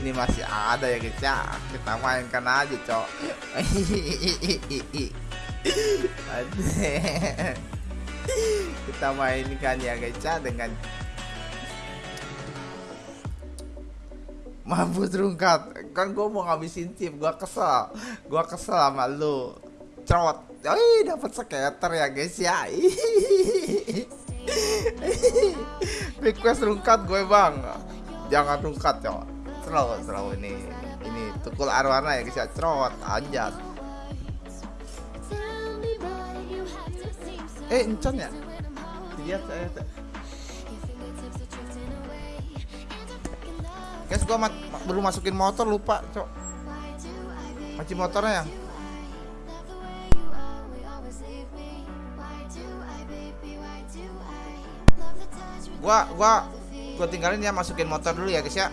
ini masih ada ya guys ya. Kita mainkan aja cok. Kita mainkan ya guys ya dengan mampus rungkat. Kan gue mau ngabisin chip gue kesel. Gue kesel sama lu. Cerot. Ih, dapat skater ya guys ya. Request rungkat gue bang. Jangan rungkat cok slow slow ini ini tukul arwana ya guys ya. Cerot anjat. Eh encon ya? Lihat saya guys gua mat, ma- belum masukin motor lupa cok. Kunci motornya ya? Gua gua gua tinggalin ya masukin motor dulu ya guys ya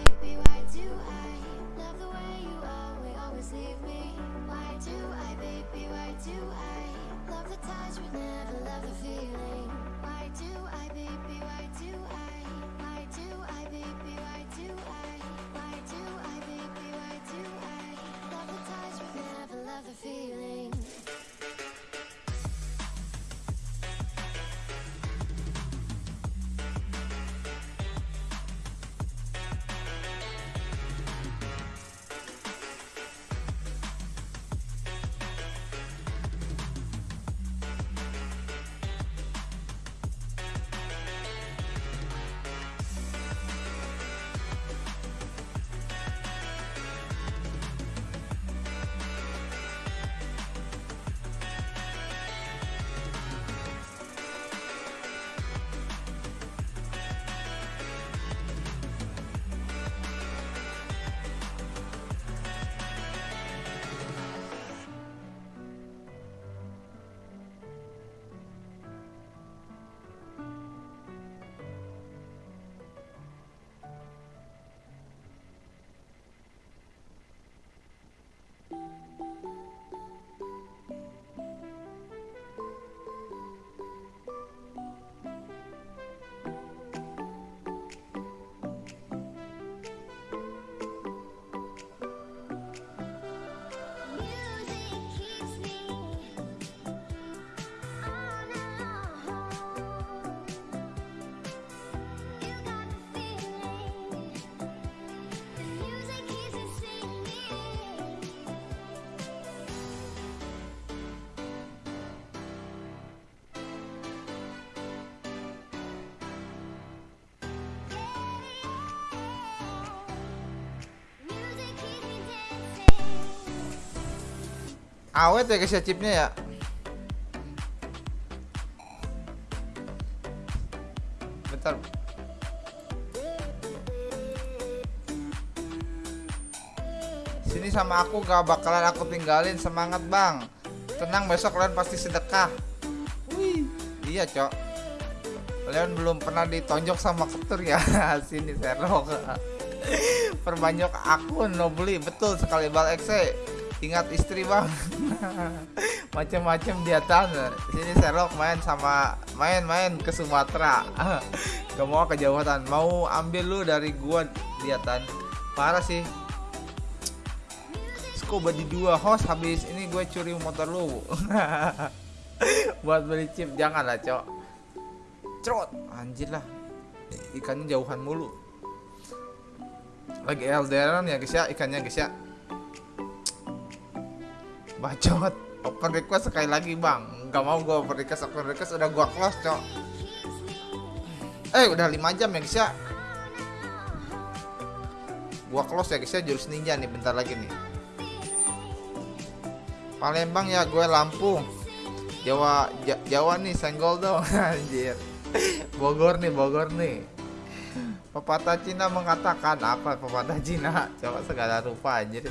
awet ya guys ya chipnya ya. Bentar. Sini sama aku gak bakalan aku tinggalin. Semangat bang. Tenang besok kalian pasti sedekah. Wih, iya cok. Kalian belum pernah ditonjok sama ketur ya. Sini serok perbanyak akun no beli. Betul sekali bal exe ingat istri bang. Macam-macam dia tanah sini serok main sama main-main ke Sumatera. Gak mau kejauhan mau ambil lu dari gua dia tan. Parah sih. Scuba di dua host habis ini gue curi motor lu. Buat beli chip. Jangan lah cok. Cerot. Anjir lah. Ikannya jauhan mulu. Lagi elderan ya guys ya. Ikannya guys ya bacot. Open request sekali lagi bang. Nggak mau gue open request open request udah gua close cok. Eh udah 5 jam ya guys ya gua close ya guys ya jurus ninja nih bentar lagi nih. Palembang ya gue Lampung. Jawa Ja- Jawa nih senggol dong anjir. Bogor nih Bogor nih. Pepatah Cina mengatakan apa pepatah Cina? Coba segala rupa anjir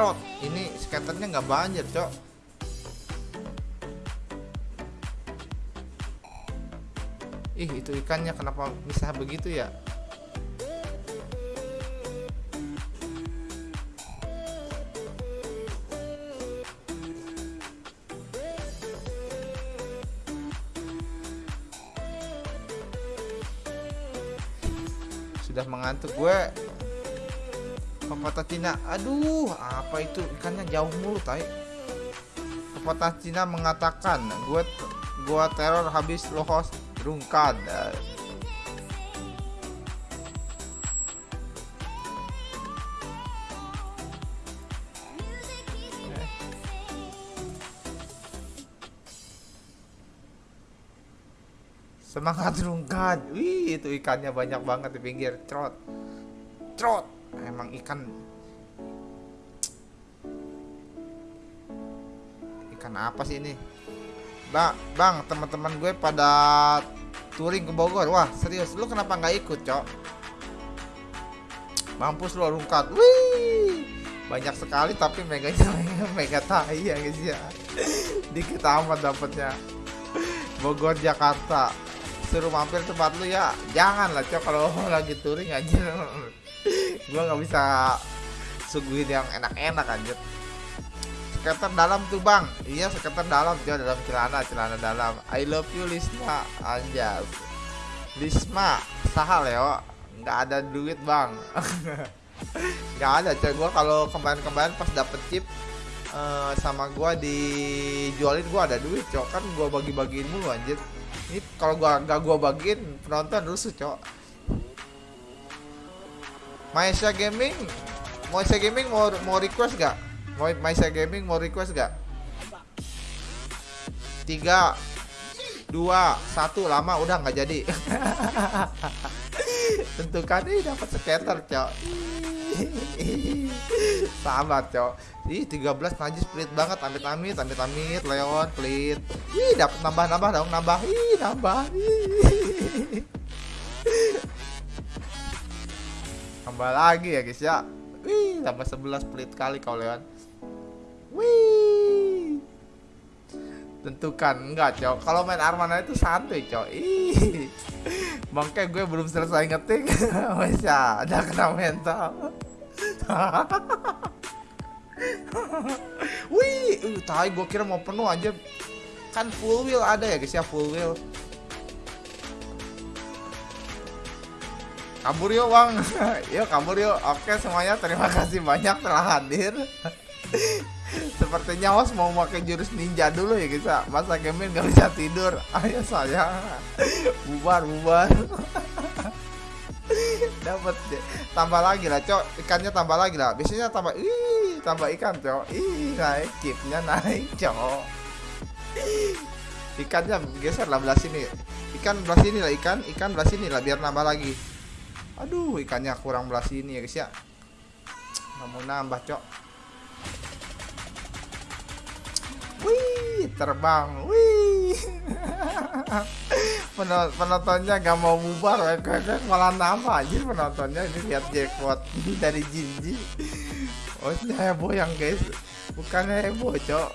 Trot ini skaternya nggak banjir cok. Ih itu ikannya kenapa bisa begitu ya? Sudah mengantuk gue pepatah Cina aduh apa itu ikannya jauh mulu tai pepatah Cina mengatakan gue gue teror habis lohos rungkad Semangat rungkat. Wih, itu ikannya banyak banget di pinggir. Trot. Trot. Emang ikan Ikan apa sih ini? Bang, bang, teman-teman gue pada touring ke Bogor. Wah, serius, lu kenapa nggak ikut, Cok? Mampus lu rungkat. Wih. Banyak sekali tapi meganya mega tai ya, guys ya. Dikit amat dapatnya. Bogor Jakarta suruh mampir tempat lu ya jangan lah cok kalau lagi touring anjir gua nggak bisa suguhin yang enak-enak anjir. Skater dalam tuh bang. Iya skater dalam. Cok dalam celana celana dalam. I love you Lisma. Anjas. Lisma sahal Leo nggak ada duit bang. Nggak ada cok gua kalau kemarin-kemarin pas dapet chip eh, sama gua dijualin gua ada duit cok. Kan gua bagi-bagiin mulu anjir. Ini kalau gua nggak gua bagiin penonton rusuh cok Maesha Gaming? Maesha Gaming mau mau request gak? Mau Maesha Gaming mau request gak? Tiga dua satu lama udah nggak jadi. Tentukan ini dapat skater cok. Sabar cok. Ih 13 najis pelit banget amit amit amit amit Leon pelit. Ih dapat nambah nambah dong nambah ih nambah ih. nambah lagi ya guys ya. Wih tambah 11 pelit kali kau Leon. Wih. Tentukan. Enggak cok. Kalau main Armana itu santuy cok. Ih. Bangke gue belum selesai ngetik. Bisa ada kena mental. Wih uh, tai gue kira mau penuh aja. Kan full wheel ada ya guys ya full wheel kabur yuk bang yuk kabur yuk oke semuanya terima kasih banyak telah hadir Sepertinya host mau pakai jurus ninja dulu ya ya. Masa gaming gak bisa tidur. Ayo saya bubar bubar. Dapat. Tambah lagi lah, Cok. Ikannya tambah lagi lah. Biasanya tambah ih, tambah ikan, Cok. Ih, naik chipnya naik, Cok. Ikannya geser lah belah sini. Ikan belah sini lah ikan, ikan belah sini lah biar nambah lagi. Aduh, ikannya kurang belah sini ya guys ya. Nggak mau nambah, Cok. Wih, terbang. Wih. Penonton, penontonnya gak mau bubar, malah nambah aja penontonnya ini lihat jackpot dari Jinji. Oh, ini heboh yang guys. Bukan heboh, Cok.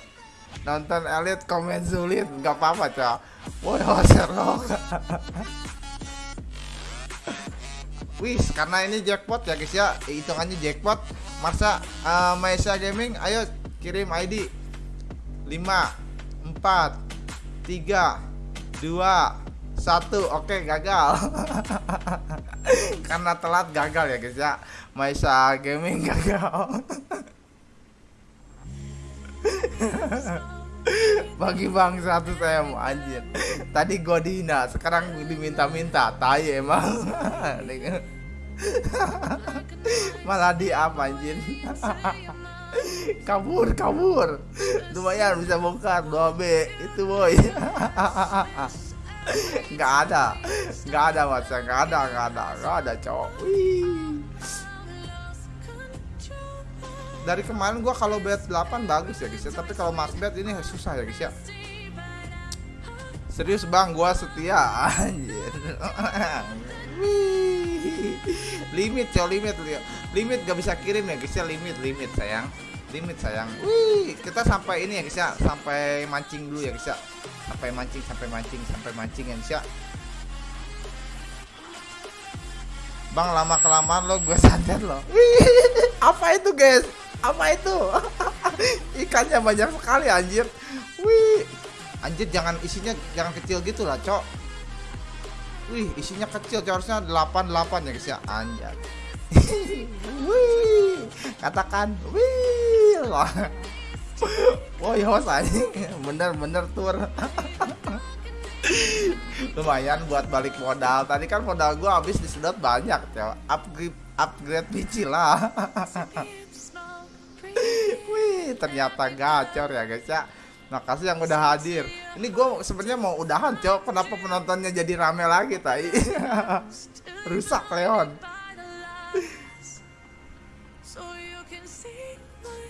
Nonton elit komen sulit, nggak apa-apa, Cok. Woi, Serok. Wih, karena ini jackpot ya guys ya, hitungannya jackpot. Masa uh, Maesha Gaming, ayo kirim ID 5 4 3 2 1 Oke gagal. Karena telat gagal ya guys ya. Maisa Gaming gagal Bagi bang 100 M anjir. Tadi gua dihina Sekarang diminta-minta. Tai emang. Malah di apa anjir. Kabur kabur. Lumayan bisa bongkar 2B itu boy. Nggak ada. Nggak ada mas. Nggak ada nggak ada nggak ada cowok. Wih. Dari kemarin gua kalau bet 8 bagus ya guys ya. Tapi kalau max bet ini susah ya guys ya. Serius bang gua setia. Anjir limit cow limit li- limit gak bisa kirim ya guys ya. Limit limit sayang. Limit sayang. Wih kita sampai ini ya guys ya. Sampai mancing dulu ya guys ya. Sampai mancing sampai mancing sampai mancing ya guys ya. Bang lama kelamaan lo gue santet lo. Apa itu guys apa itu ikannya banyak sekali anjir wih anjir jangan isinya jangan kecil gitu lah cok Wih, isinya kecil, Cok. harusnya 88 ya guys ya. Anjay. Wih, katakan wih. Wah. Woi, anjing. Bener-bener tur. Lumayan buat balik modal. Tadi kan modal gua habis disedot banyak, Cok. Upgrade upgrade PC lah. Wih, ternyata gacor ya guys ya. Makasih yang udah hadir. Ini gue sebenarnya mau udahan, Cok. Kenapa penontonnya jadi rame lagi, tai? Rusak, Leon.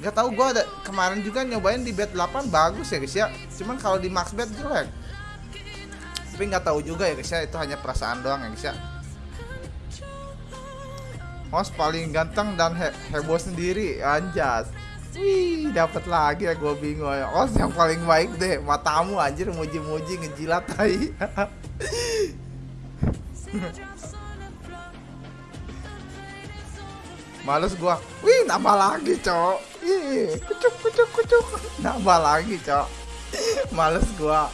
Gak tau gue ada kemarin juga nyobain di bet 8 bagus ya guys ya. Cuman kalau di max bet jelek. Tapi nggak tahu juga ya guys ya. Itu hanya perasaan doang ya guys ya. Host paling ganteng dan he heboh sendiri, anjas. Wih, dapat lagi ya gue bingung ya. Host yang paling baik deh, matamu anjir muji-muji ngejilat tai. Males gua. Wih, nambah lagi, Cok. Ih, kucuk kucuk kucuk. Nambah lagi, Cok. Males gua.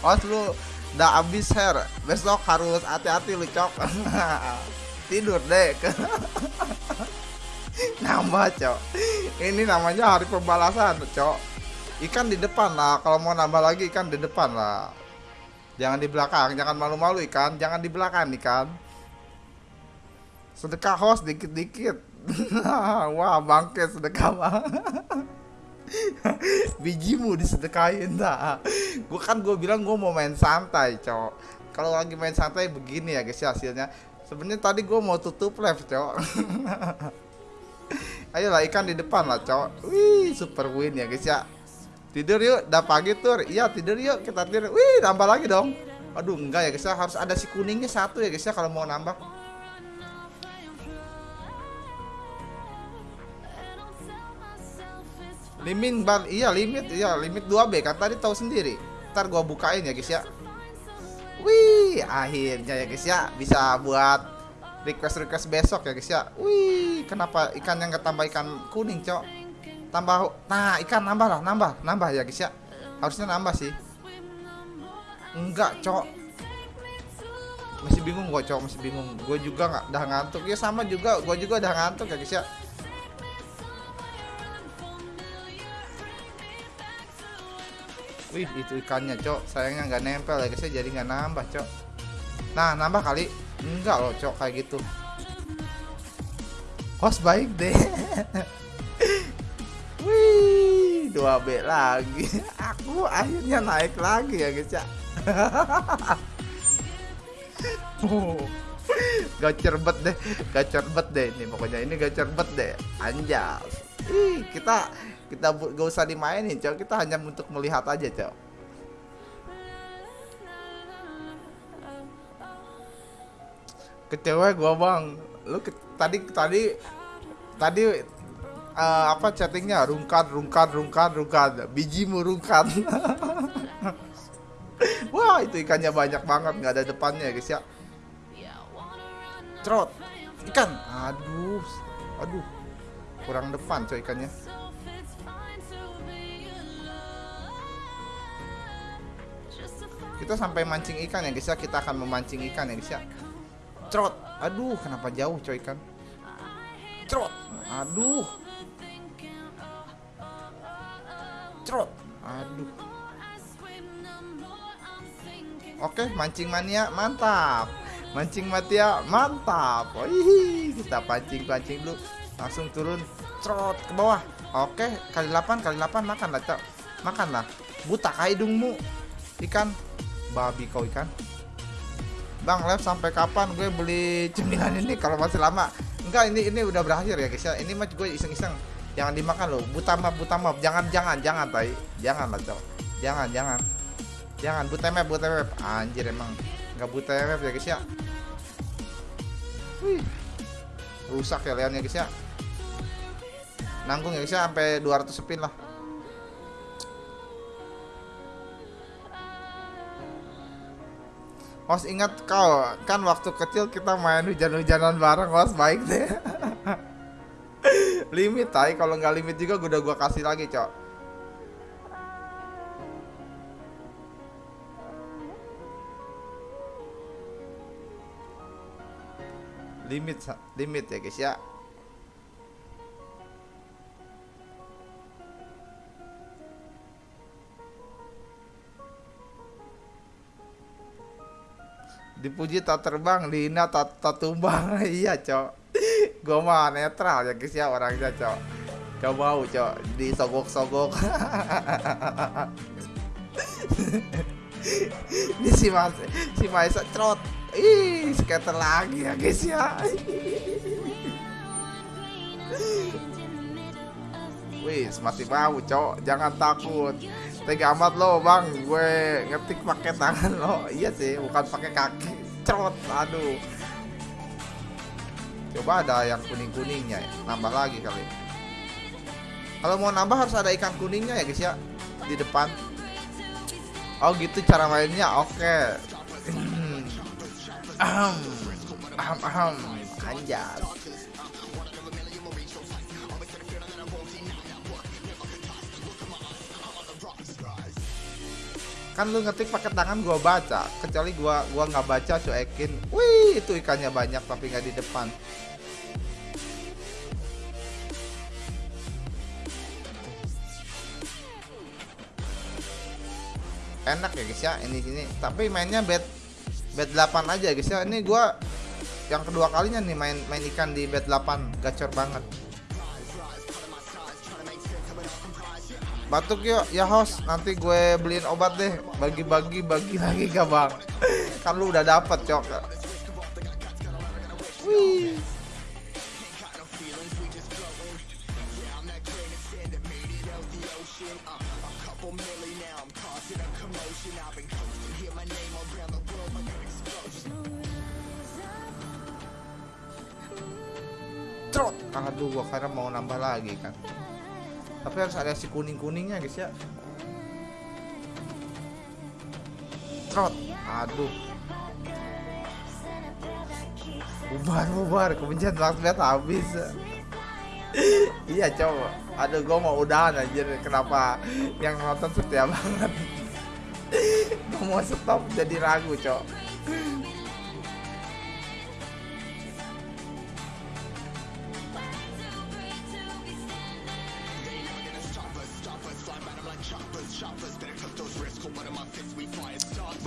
Host lu udah habis hair. Besok harus hati-hati lu, Cok. Tidur deh. Nambah, Cok. Ini namanya hari pembalasan, Cok. Ikan di depan lah. Kalau mau nambah lagi ikan di depan lah. Jangan di belakang, jangan malu-malu ikan, jangan di belakang ikan. Sedekah host dikit-dikit. Wah, bangke sedekah mah. Bijimu disedekahin dah. Gue kan gue bilang gue mau main santai, cok. Kalau lagi main santai begini ya guys ya hasilnya. Sebenarnya tadi gue mau tutup live, cok. Ayolah ikan di depan lah, cok. Wih, super win ya guys ya. Tidur yuk, udah pagi tur. Iya, tidur yuk, kita tidur. Wih, nambah lagi dong. Aduh, enggak ya guys ya, harus ada si kuningnya satu ya guys ya kalau mau nambah. Limit bar, iya limit, iya limit 2B kan tadi tahu sendiri. Ntar gua bukain ya guys ya. Wih, akhirnya ya guys ya bisa buat request request besok ya guys ya. Wih, kenapa ikan yang ketambah ikan kuning, Cok? Tambah nah, ikan nambah lah, nambah, nambah ya guys ya. Harusnya nambah sih. Enggak, Cok. Masih bingung gua, Cok, masih bingung. Gue juga nggak udah ngantuk. Ya sama juga, gua juga udah ngantuk ya guys ya. Wih itu ikannya cok Sayangnya nggak nempel ya guys ya Jadi nggak nambah cok Nah nambah kali Enggak loh cok kayak gitu. Host baik deh. Wih 2B lagi. Aku akhirnya naik lagi ya guys ya. Oh, gacor bet deh gacor bet deh. Ini pokoknya ini gacor bet deh. Anjas Ih, kita kita gak usah dimainin cok kita hanya untuk melihat aja cok kecewa gua bang. Lu ke- tadi tadi tadi eh, apa chattingnya? Rungkat rungkat rungkat rungkat. Bijimu rungkat. Wah itu ikannya banyak banget nggak ada depannya guys ya. Trot ikan. Aduh aduh. Kurang depan coy ikannya. Kita sampai mancing ikan ya guys ya. Kita akan memancing ikan ya guys ya trot aduh kenapa jauh coy ikan trot aduh. Trot aduh. Oke mancing mania mantap. Mancing mania mantap. Wih, kita pancing pancing dulu. Langsung turun. Trot ke bawah. Oke kali 8 kali 8 makan lah cok makan lah. Buta hidungmu ikan. Babi kau ikan Bang live sampai kapan gue beli cemilan ini? Kalau masih lama. Enggak ini ini udah berakhir ya guys ya. Ini mah gue iseng-iseng. Jangan dimakan loh. Butamap butamap jangan jangan jangan tai. Jangan lah cok. Jangan jangan. Jangan butemap butemap anjir emang. Nggak butemap ya guys ya. Wih. rusak ya Leon ya guys ya. Nanggung ya guys ya sampai 200 spin lah Os ingat kau kan waktu kecil kita main hujan-hujanan bareng Os baik deh. limit tai kalau nggak limit juga udah gua kasih lagi, Cok. Limit limit ya guys ya. Dipuji tak terbang dihina tak, tak tumbang. Iya cok. Gua mah netral ya guys ya orangnya cok. Gak mau cok disogok-sogok. Ini si mas si Maisa trot ih skater lagi ya guys ya. Wih, mati mau, cok. Jangan takut. Tega amat lo, Bang. Gue ngetik pakai tangan lo. Iya sih, bukan pakai kaki. Trot, aduh. Coba ada yang kuning-kuningnya ya. Nambah lagi kali. Kalau mau nambah harus ada ikan kuningnya ya, guys ya. Di depan. Oh, gitu cara mainnya. Oke. Ahem. Ahem, ahem. Anjas. Kan lu ngetik pakai tangan gua baca kecuali gua gua nggak baca cuekin. Wih itu ikannya banyak tapi nggak di depan. Enak ya guys ya ini sini tapi mainnya bed bed 8 aja guys ya. Ini gua yang kedua kalinya nih main main ikan di bed 8 gacor banget batuk yuk. Ya host. Nanti gue beliin obat deh. Bagi-bagi bagi lagi gak bang. Kan lu udah dapet cok. Wih. Trot. Aduh, gua karena mau nambah lagi kan tapi harus ada si kuning kuningnya guys ya. Trot. Aduh. Bubar bubar kebencian langsung habis. Iya coba. Aduh gua mau udahan aja kenapa yang nonton setia banget? Gua mau stop jadi ragu cok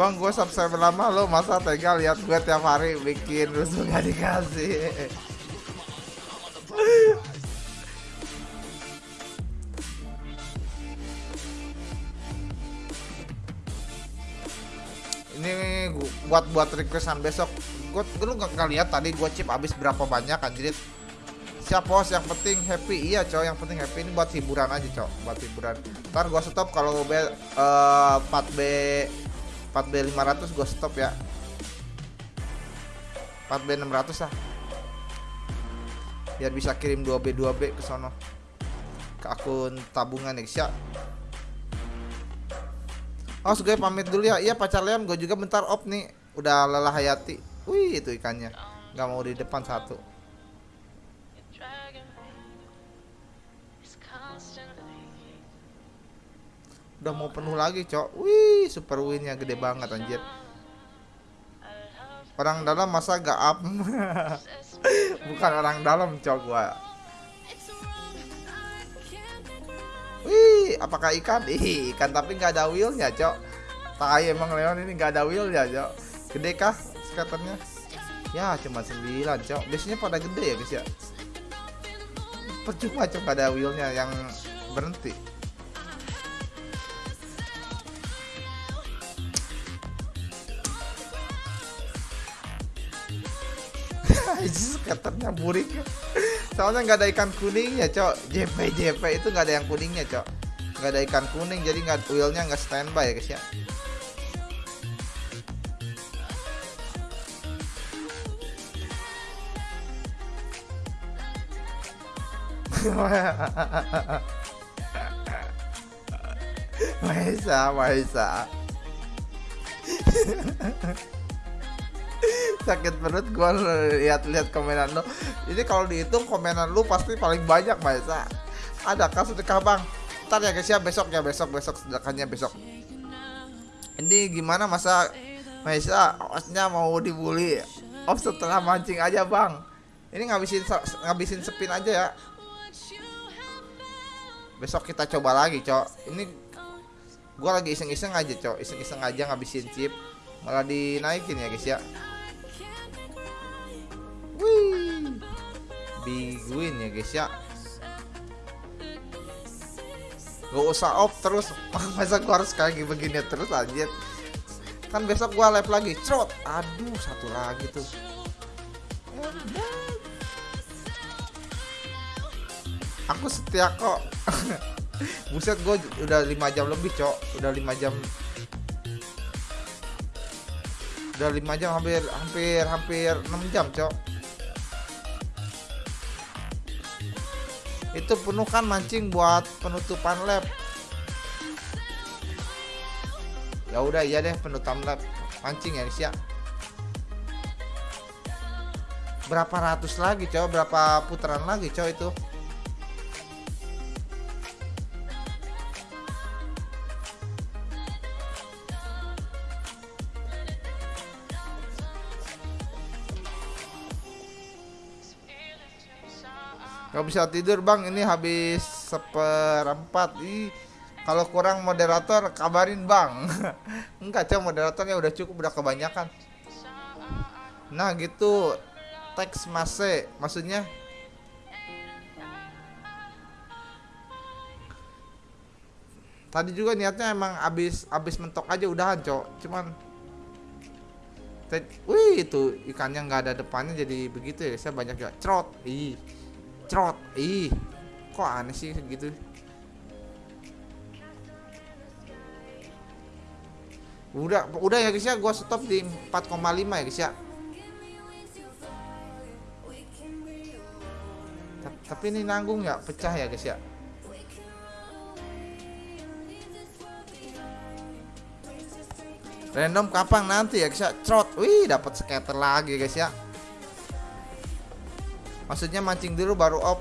Bang, gue subscribe lama lo masa tega lihat gue tiap hari bikin rusuh gak dikasih. Ini buat buat requestan besok. Gue lu gak, lihat tadi gue chip habis berapa banyak anjir. Siap bos, yang penting happy. Iya, cowok, yang penting happy ini buat hiburan aja, cowok. Buat hiburan. Ntar gua stop kalau B eh, 4B 4B 500 gue stop ya. 4B 600 lah. Biar bisa kirim 2B 2B ke sono. Ke akun tabungan ya Oh gue pamit dulu ya. Iya pacar Leon gue juga bentar op nih. Udah lelah hayati. Wih itu ikannya. Gak mau di depan satu Udah mau penuh lagi cok. Wih super winnya gede banget anjir. Orang dalam masa gak up Bukan orang dalam cok gua. Wih apakah ikan? Ih ikan tapi nggak ada wheelnya cok. Tai emang Leon ini nggak ada wheelnya cok. Gede kah skaternya? Ya cuma 9 cok. Biasanya pada gede ya guys ya? Percuma cok ada wheelnya yang berhenti skaternya burik soalnya nggak ada ikan kuningnya cok. JP JP itu nggak ada yang kuningnya cok. Nggak ada ikan kuning jadi nggak wheelnya nggak standby ya guys ya. Maisa, Maisa. sakit perut gua lihat-lihat komenan lu ini kalau dihitung komenan lu pasti paling banyak Maisa ada kah sedekah bang ntar ya guys ya besok ya besok besok sedekahnya besok ini gimana masa Maisa osnya mau dibully oh setelah mancing aja bang Ini ngabisin ngabisin spin aja ya. Besok kita coba lagi, Cok. Ini gua lagi iseng-iseng aja, Cok. Iseng-iseng aja ngabisin chip. Malah dinaikin ya, guys ya. Wih. Big win ya, guys ya. Gak usah off terus. Masa gua harus kayak begini terus anjir. Kan besok gua live lagi. Crot. Aduh satu lagi tuh. Aku setia kok. Buset gue udah 5 jam lebih cok. Udah 5 jam. Udah 5 jam hampir hampir hampir 6 jam cok Itu penuh kan mancing buat penutupan lab. Ya udah iya deh penutupan lab. Mancing ya ya Berapa ratus lagi cok Berapa putaran lagi cok itu Gak bisa tidur bang, ini habis seperempat. Ih, kalau kurang moderator kabarin bang. Enggak cok. Moderatornya udah cukup, udah kebanyakan. Nah gitu, teks mase, maksudnya? Tadi juga niatnya emang abis abis mentok aja udahan cok, cuman Wih itu ikannya nggak ada depannya jadi begitu ya. Saya banyak ya crot ih crot ih kok aneh sih gitu? Udah udah ya guys ya. Gua stop di 4,5 ya guys ya. Ta- tapi ini nanggung ya pecah ya guys ya? Random kapan nanti ya guys ya? Trot wih dapat scatter lagi guys ya maksudnya mancing dulu baru off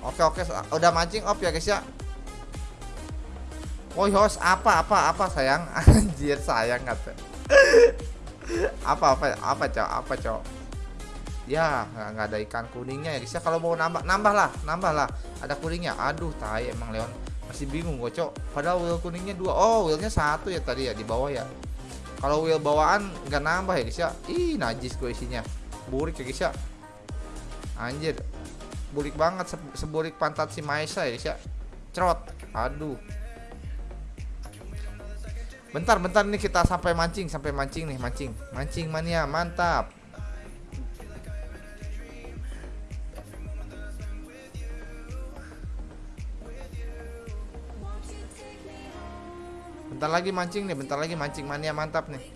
oke oke udah mancing off ya guys ya? Woi host apa apa apa sayang? Anjir sayang kata. Apa apa apa cok apa cok ya nggak nggak ada ikan kuningnya ya guys ya. Kalau mau nambah nambah lah nambah lah ada kuningnya? Aduh tai emang Leon. Masih bingung gue cok padahal wheel kuningnya dua. Oh wheelnya satu ya tadi ya di bawah ya. Kalau wheel bawaan nggak nambah ya guys ya? Ih najis gue isinya. Burik ya guys ya anjir. Burik banget se- seburik pantat si Maisa ya guys cerot. Aduh. Bentar bentar nih kita sampai mancing sampai mancing nih mancing. Mancing mania mantap. Bentar lagi mancing nih bentar lagi mancing mania mantap nih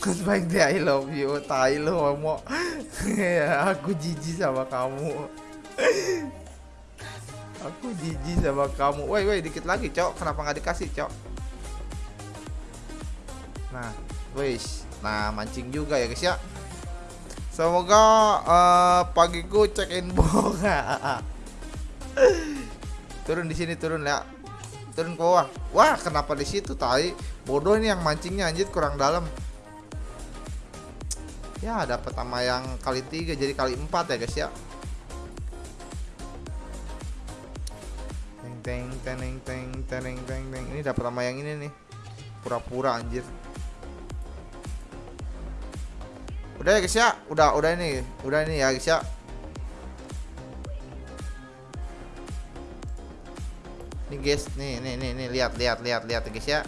Goodbye deh I love you Tai lu homo Ya, Aku jijik sama kamu. Aku jijik sama kamu. Woi woi dikit lagi cok. Kenapa nggak dikasih cok? Nah wis. Nah mancing juga ya guys ya. Semoga eh, pagiku check in bunga Turun di sini turun ya. Turun ke bawah. Wah kenapa di situ tai? Bodoh ini yang mancingnya anjir kurang dalam Ya dapat sama yang kali tiga jadi kali empat ya guys ya. Teng teng teng teng teng teng teng. Ini dapat sama yang ini nih. Pura-pura anjir. Udah ya guys ya, udah udah ini, udah ini ya guys ya. Nih guys, nih nih nih nih lihat lihat lihat lihat guys ya.